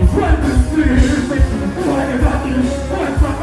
Run the streets, like a doctor, like a